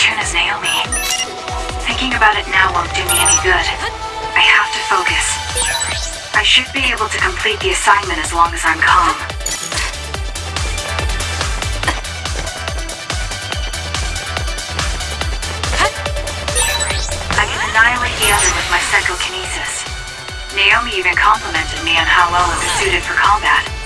same as Naomi. Thinking about it now won't do me any good. I have to focus. I should be able to complete the assignment as long as I'm calm. I can annihilate the other with my psychokinesis. Naomi even complimented me on how well I was suited for combat.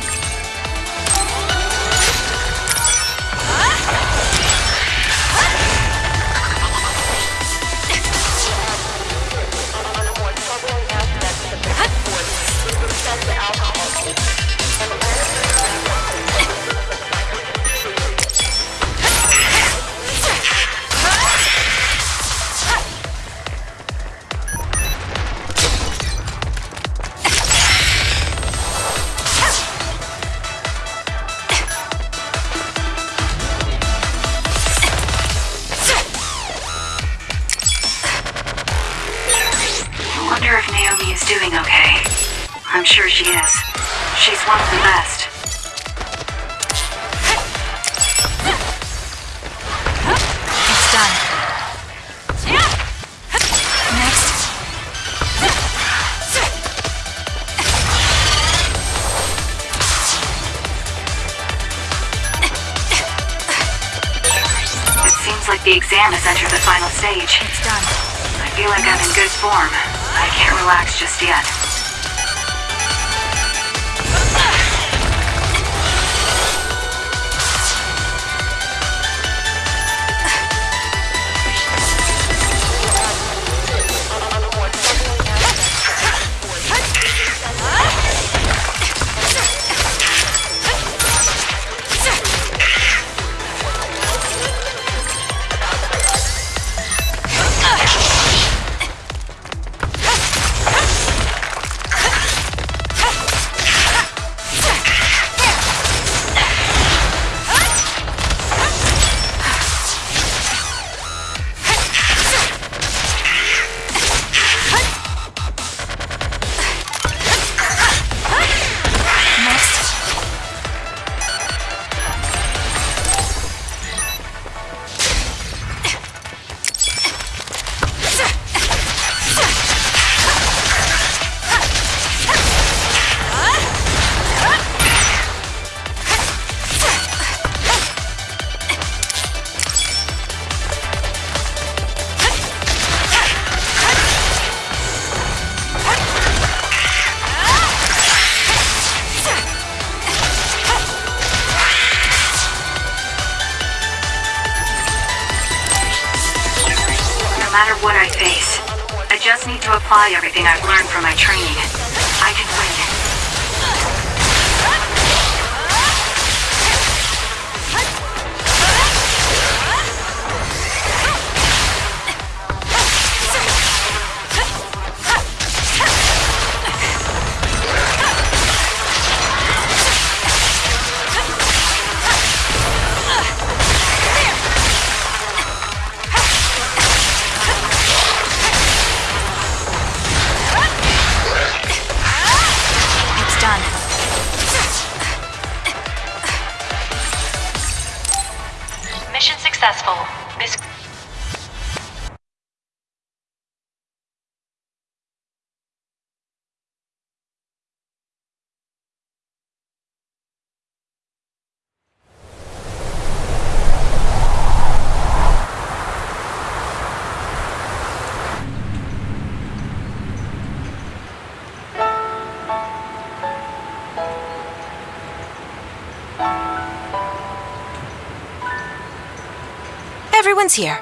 Doing okay. I'm sure she is. She's one of the best. It's done. Next. It seems like the exam has entered the final stage. It's done. I feel like I'm in good form. Can't relax just yet. Apply everything I've learned from my training. I can win. Successful. This Everyone's here.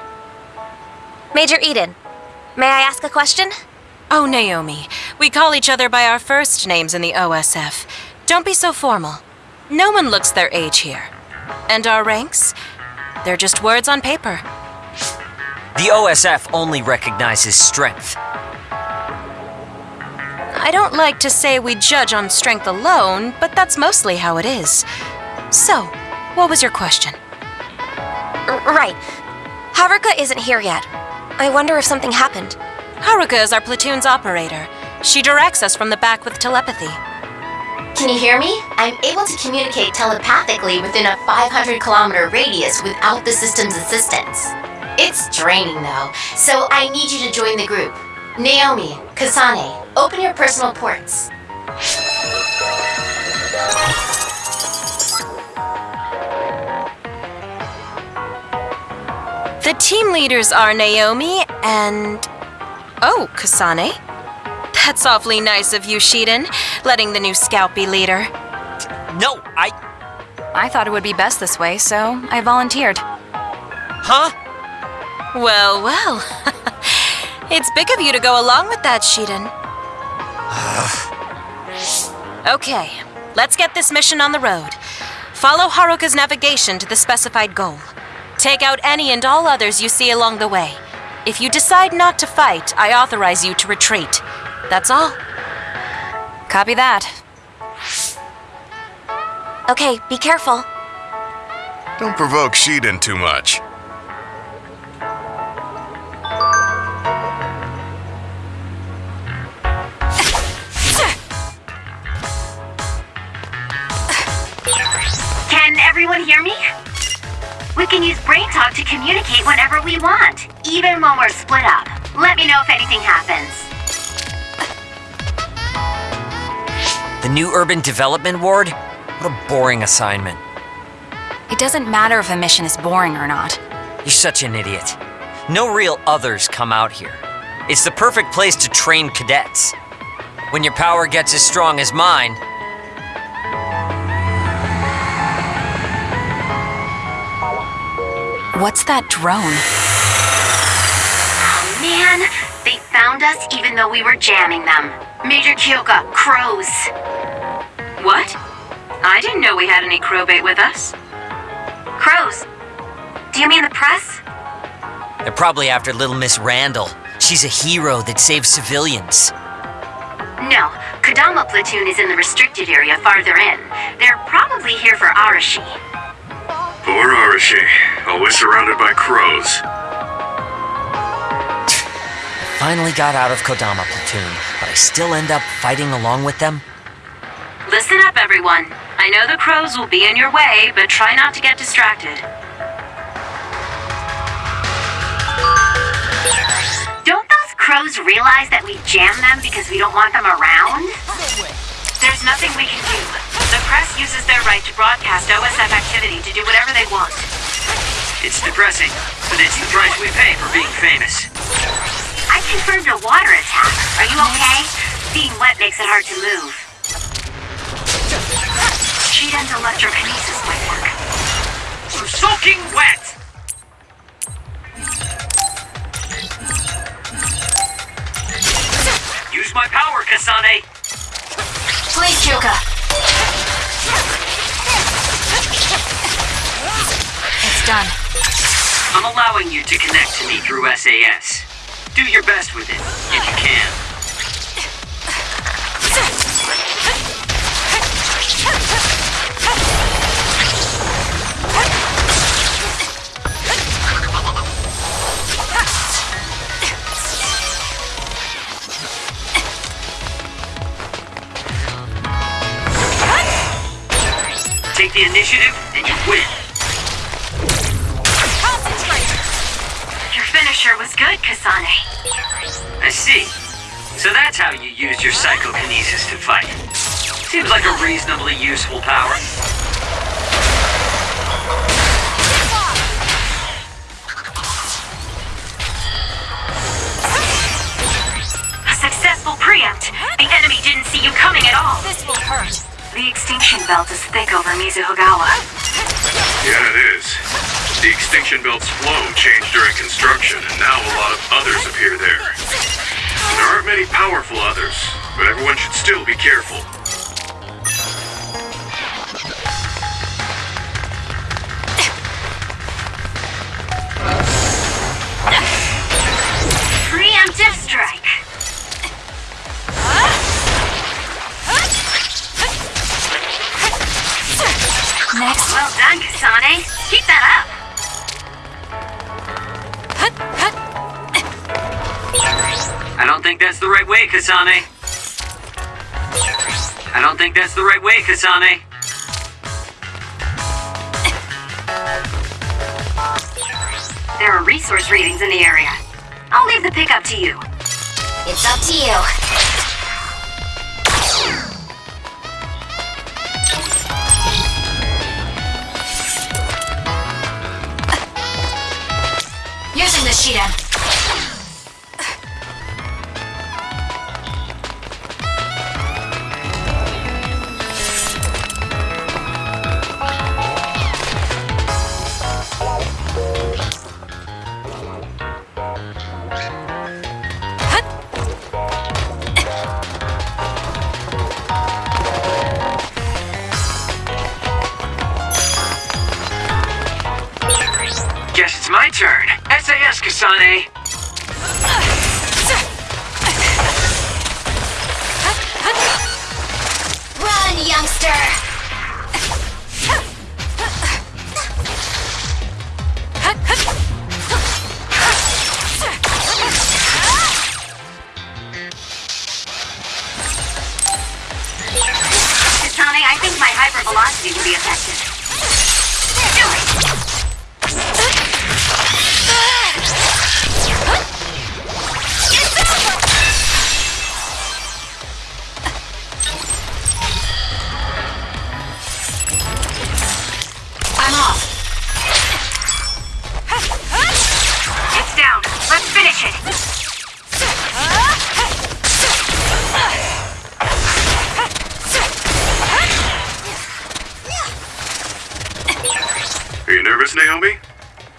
Major Eden, may I ask a question? Oh, Naomi. We call each other by our first names in the OSF. Don't be so formal. No one looks their age here. And our ranks? They're just words on paper. The OSF only recognizes strength. I don't like to say we judge on strength alone, but that's mostly how it is. So, what was your question? R- right. Haruka isn't here yet. I wonder if something happened. Haruka is our platoon's operator. She directs us from the back with telepathy. Can you hear me? I'm able to communicate telepathically within a 500 kilometer radius without the system's assistance. It's draining though, so I need you to join the group. Naomi, Kasane, open your personal ports. The team leaders are Naomi and. Oh, Kasane. That's awfully nice of you, Shiden, letting the new scout be leader. No, I. I thought it would be best this way, so I volunteered. Huh? Well, well. it's big of you to go along with that, Shiden. okay, let's get this mission on the road. Follow Haruka's navigation to the specified goal. Take out any and all others you see along the way. If you decide not to fight, I authorize you to retreat. That's all. Copy that. Okay, be careful. Don't provoke Shiden too much. Can everyone hear me? We can use Brain Talk to communicate whenever we want, even when we're split up. Let me know if anything happens. The new urban development ward? What a boring assignment. It doesn't matter if a mission is boring or not. You're such an idiot. No real others come out here. It's the perfect place to train cadets. When your power gets as strong as mine, What's that drone? Oh man, they found us even though we were jamming them. Major Kyoka, crows. What? I didn't know we had any crow bait with us. Crows? Do you mean the press? they're probably after little Miss Randall. She's a hero that saves civilians. No, Kodama platoon is in the restricted area farther in. They're probably here for Arashi. Poor Arashi, always surrounded by crows. Finally got out of Kodama platoon, but I still end up fighting along with them. Listen up, everyone. I know the crows will be in your way, but try not to get distracted. Don't those crows realize that we jam them because we don't want them around? There's nothing we can do. The press uses their right to broadcast OSF activity to do whatever they want. It's depressing, but it's the price we pay for being famous. I confirmed a water attack. Are you okay? Being wet makes it hard to move. Shiden's electrokinesis might work. I'm soaking wet! Use my power, Kasane! Please, Kyoka. I'm allowing you to connect to me through SAS. Do your best with it, if you can. Take the initiative, Kasane. I see. So that's how you use your psychokinesis to fight. Seems like a reasonably useful power. A successful preempt. The enemy didn't see you coming at all. This will hurt. The extinction belt is thick over Mizuhagawa. Yeah, it is. The extinction belt's flow changed during construction, and now a lot of others appear there. There aren't many powerful others, but everyone should still be careful. Preemptive strike. Next. Well done, Kasane. Don't think that's the right way, Kasane. I don't think that's the right way, Kasane. There are resource readings in the area. I'll leave the pickup to you. It's up to you.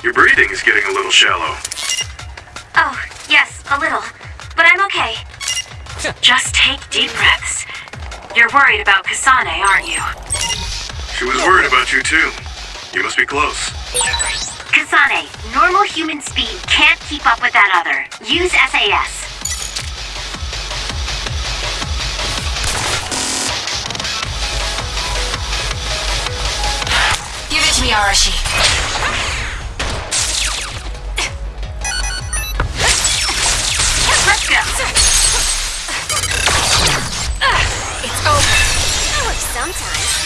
Your breathing is getting a little shallow. Oh, yes, a little. But I'm okay. Just take deep breaths. You're worried about Kasane, aren't you? She was worried about you too. You must be close. Kasane, normal human speed can't keep up with that other. Use SAS. Give it to me, Arashi. Sometimes.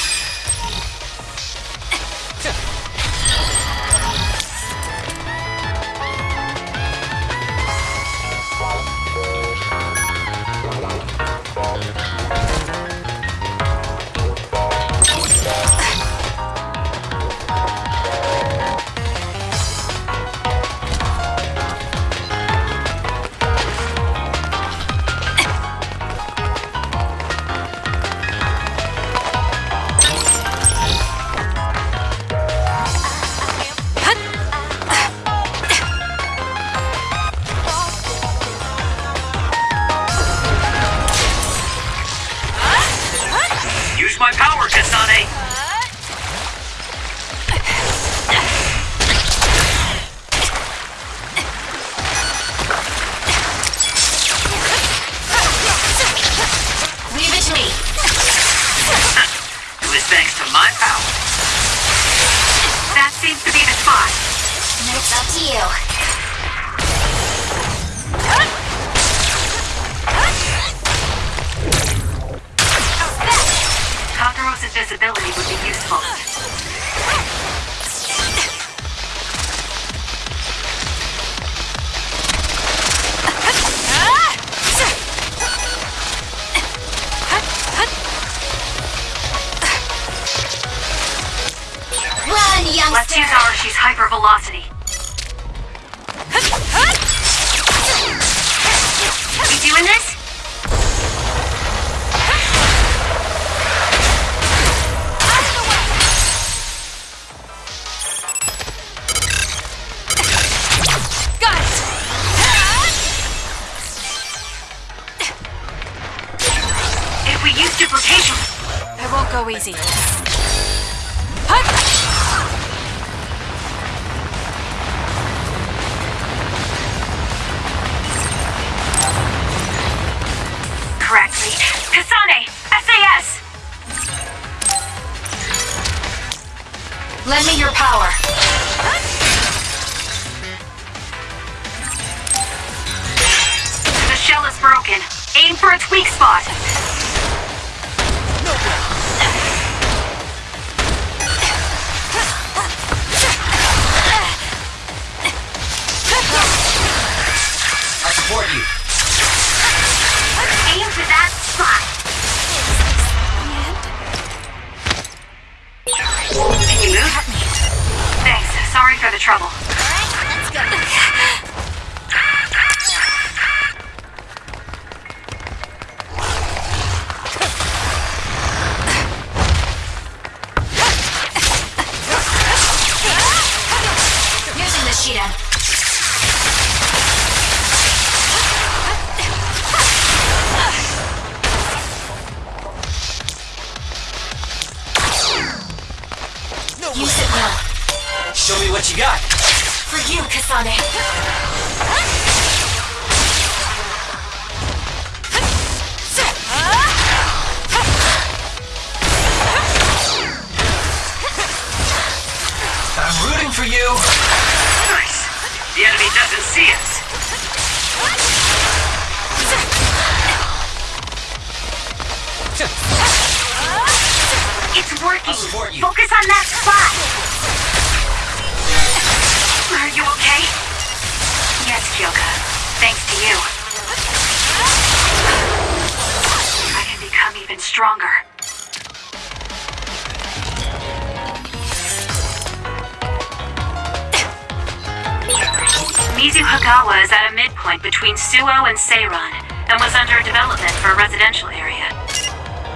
Mizuhagawa is at a midpoint between Suoh and Seiran and was under development for a residential area.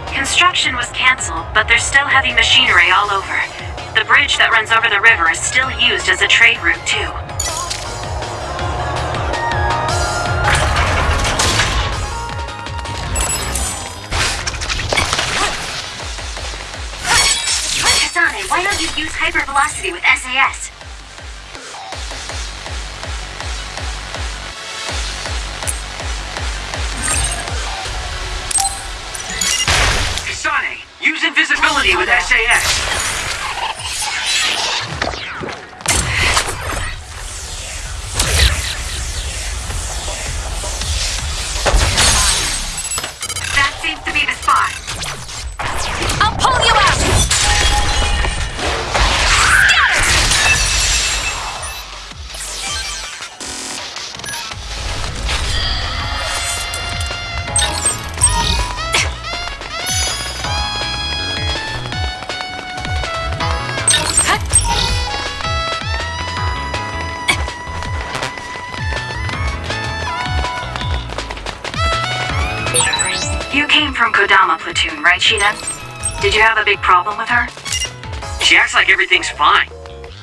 Construction was cancelled, but there's still heavy machinery all over. The bridge that runs over the river is still used as a trade route, too. Why don't you use hypervelocity with SAS? With SAS. Like everything's fine.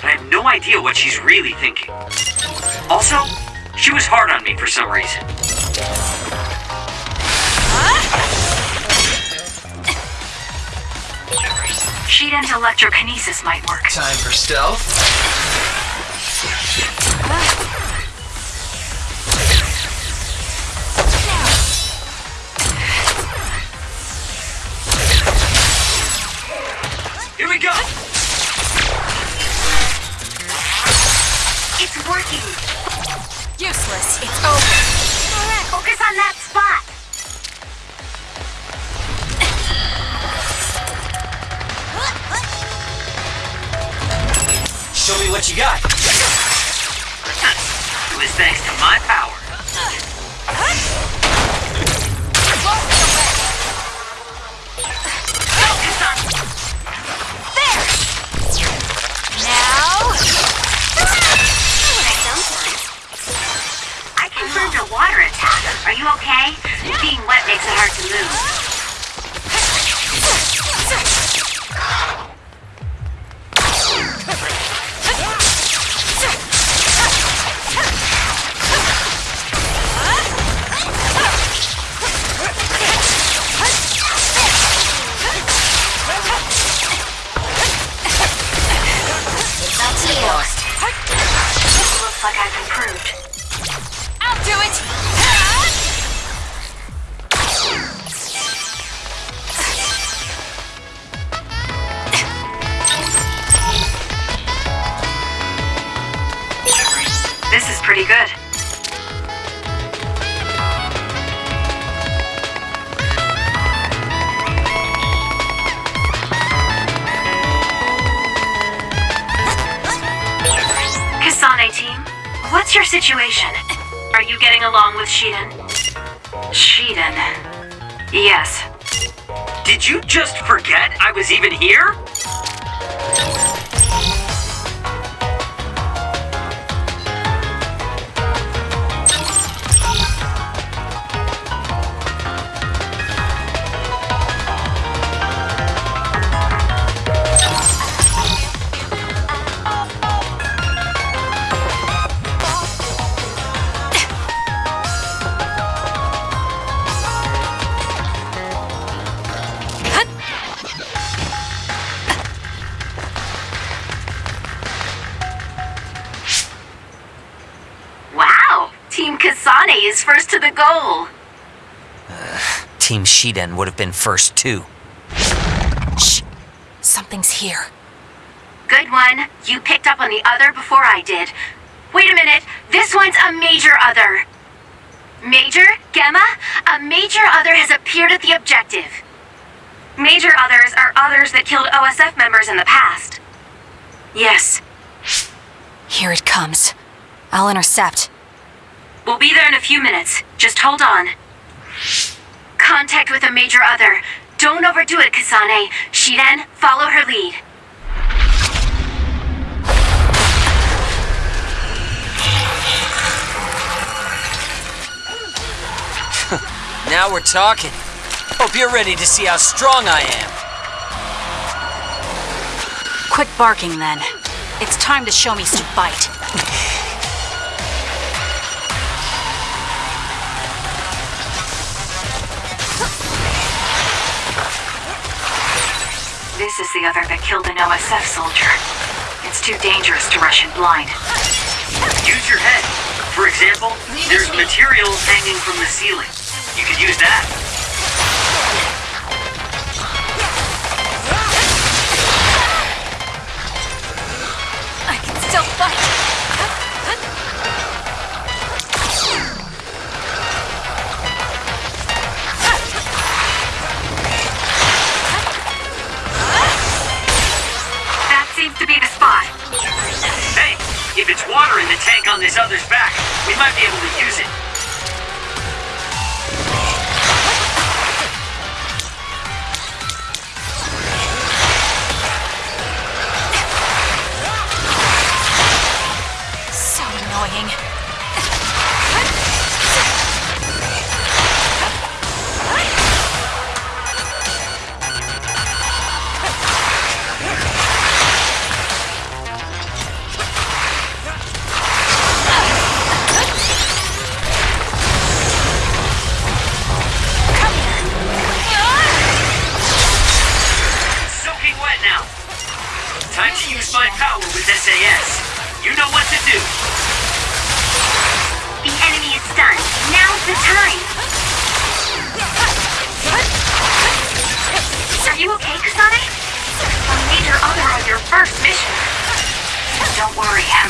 But I have no idea what she's really thinking. Also, she was hard on me for some reason. Shiden's electrokinesis might work. Time for stealth. You okay? Being wet makes it hard to move. Situation? Are you getting along with Shiden? Shiden. Yes. Did you just forget I was even here? Is first to the goal. Team Shiden would have been first too. Shh. Something's here. Good one. You picked up on the other before I did. Wait a minute. This one's a major other. Major? Gemma? A major other has appeared at the objective. Major others are others that killed OSF members in the past. Yes. Here it comes. I'll intercept. We'll be there in a few minutes. Just hold on. Contact with a major other. Don't overdo it, Kasane. Shiden, follow her lead. Now we're talking. Hope you're ready to see how strong I am. Quit barking then. It's time to show me some bite. This is the other that killed an OSF soldier. It's too dangerous to rush in blind. Use your head. For example, there's material hanging from the ceiling. You could use that.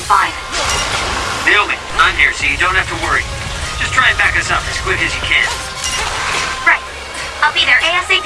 Fine. Naomi, I'm here, so you don't have to worry. Just try and back us up as quick as you can. Right. I'll be there ASAP.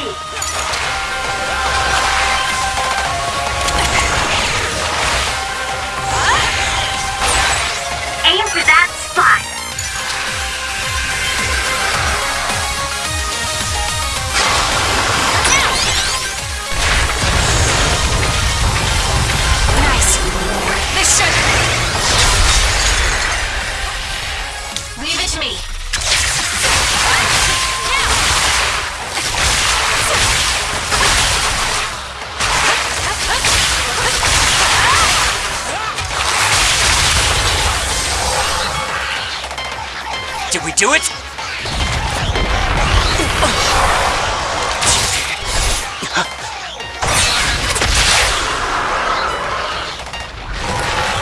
Do it?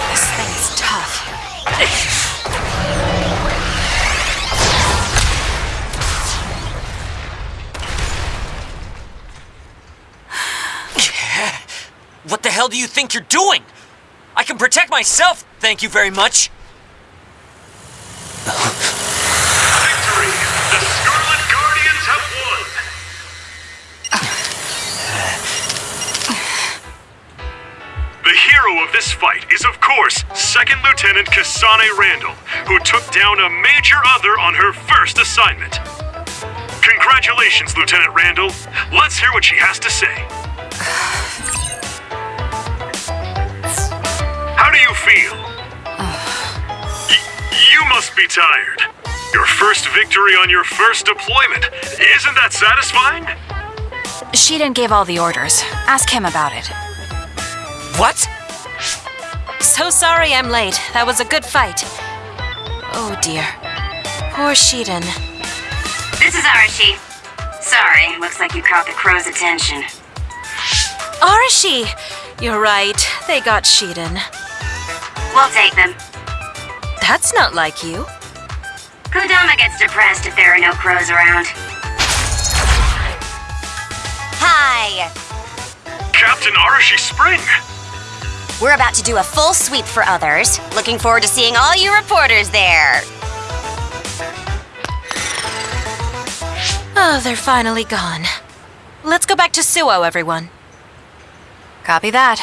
This thing's tough. What the hell do you think you're doing? I can protect myself, thank you very much. Course, Second Lieutenant Kasane Randall, who took down a major other on her first assignment. Congratulations, Lieutenant Randall. Let's hear what she has to say. How do you feel? Y- you must be tired. Your first victory on your first deployment. Isn't that satisfying? She didn't give all the orders. Ask him about it. What? So sorry I'm late. That was a good fight. Oh dear. Poor Shiden. This is Arashi. Sorry, looks like you caught the crow's attention. Arashi! You're right. They got Shiden. We'll take them. That's not like you. Kodama gets depressed if there are no crows around. Hi! Captain Arashi Spring! We're about to do a full sweep for others. Looking forward to seeing all you reporters there. Oh, they're finally gone. Let's go back to Suoh, everyone. Copy that.